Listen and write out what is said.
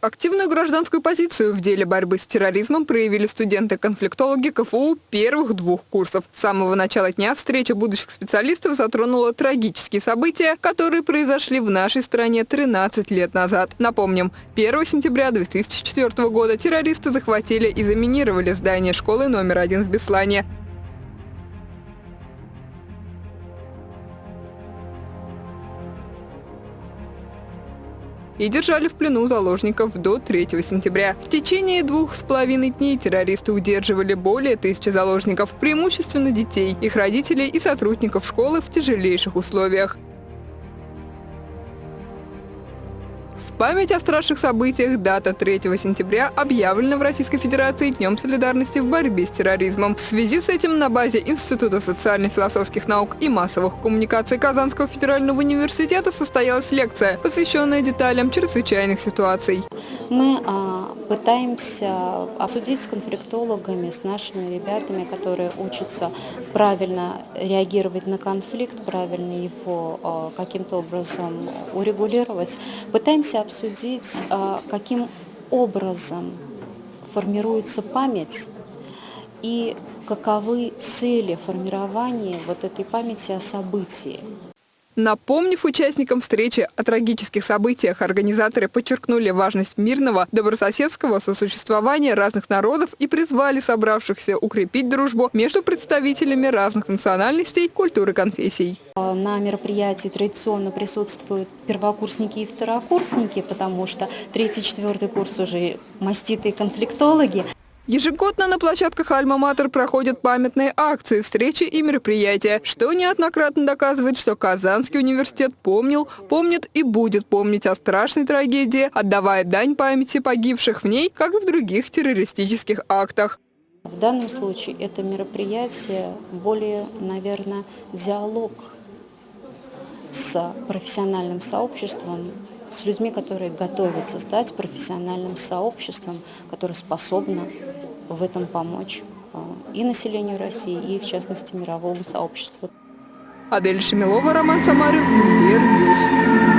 Активную гражданскую позицию в деле борьбы с терроризмом проявили студенты-конфликтологи КФУ первых двух курсов. С самого начала дня встреча будущих специалистов затронула трагические события, которые произошли в нашей стране 13 лет назад. Напомним, 1 сентября 2004 года террористы захватили и заминировали здание школы номер один в Беслане. И держали в плену заложников до 3 сентября. В течение двух с половиной дней террористы удерживали более тысячи заложников, преимущественно детей, их родителей и сотрудников школы в тяжелейших условиях. Память о страшных событиях дата 3 сентября объявлена в Российской Федерации Днем солидарности в борьбе с терроризмом. В связи с этим на базе Института социально-философских наук и массовых коммуникаций Казанского федерального университета состоялась лекция, посвященная деталям чрезвычайных ситуаций. Мы а, пытаемся обсудить с конфликтологами, с нашими ребятами, которые учатся правильно реагировать на конфликт, правильно его а, каким-то образом урегулировать. Пытаемся обсудить, а, каким образом формируется память и каковы цели формирования вот этой памяти о событии. Напомнив участникам встречи о трагических событиях, организаторы подчеркнули важность мирного, добрососедского сосуществования разных народов и призвали собравшихся укрепить дружбу между представителями разных национальностей, культур и конфессий. На мероприятии традиционно присутствуют первокурсники и второкурсники, потому что третий-четвертый курс уже маститые конфликтологи. Ежегодно на площадках Альма-Матер проходят памятные акции, встречи и мероприятия, что неоднократно доказывает, что Казанский университет помнил, помнит и будет помнить о страшной трагедии, отдавая дань памяти погибших в ней, как и в других террористических актах. В данном случае это мероприятие более, наверное, диалог с профессиональным сообществом, с людьми, которые готовятся стать профессиональным сообществом, которое способно в этом помочь а, и населению России, и в частности мировому сообществу. Адель Шемилова, Роман Самарин, Универ.